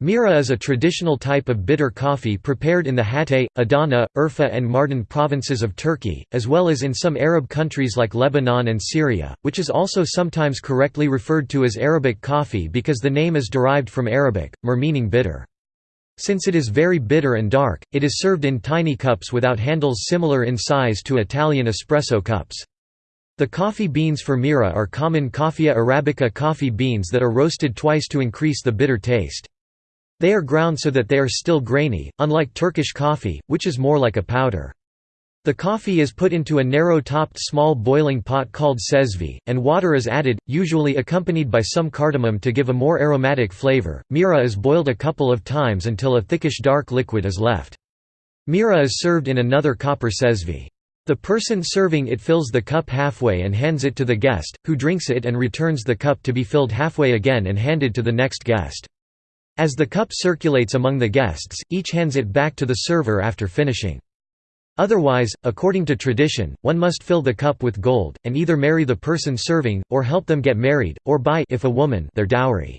Mira is a traditional type of bitter coffee prepared in the Hatay, Adana, Urfa and Mardin provinces of Turkey, as well as in some Arab countries like Lebanon and Syria, which is also sometimes correctly referred to as Arabic coffee because the name is derived from Arabic, mir meaning bitter. Since it is very bitter and dark, it is served in tiny cups without handles similar in size to Italian espresso cups. The coffee beans for Mira are common Coffea arabica coffee beans that are roasted twice to increase the bitter taste. They are ground so that they are still grainy, unlike Turkish coffee, which is more like a powder. The coffee is put into a narrow-topped small boiling pot called cezve, and water is added, usually accompanied by some cardamom to give a more aromatic flavor. Mira is boiled a couple of times until a thickish dark liquid is left. Mira is served in another copper cezve. The person serving it fills the cup halfway and hands it to the guest, who drinks it and returns the cup to be filled halfway again and handed to the next guest. As the cup circulates among the guests, each hands it back to the server after finishing. Otherwise, according to tradition, one must fill the cup with gold, and either marry the person serving, or help them get married, or buy if a woman their dowry.